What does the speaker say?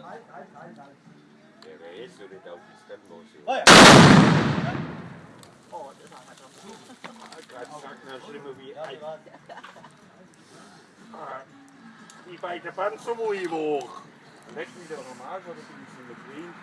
Der weiß, so nicht auf die dann los. Oh ja. Oh, das ist auch Gerade sagt man schlimmer wie ein. Die beiden Panzer, wo ich hoch. Leck mich doch am Arsch, oder bin ich nicht mehr drin?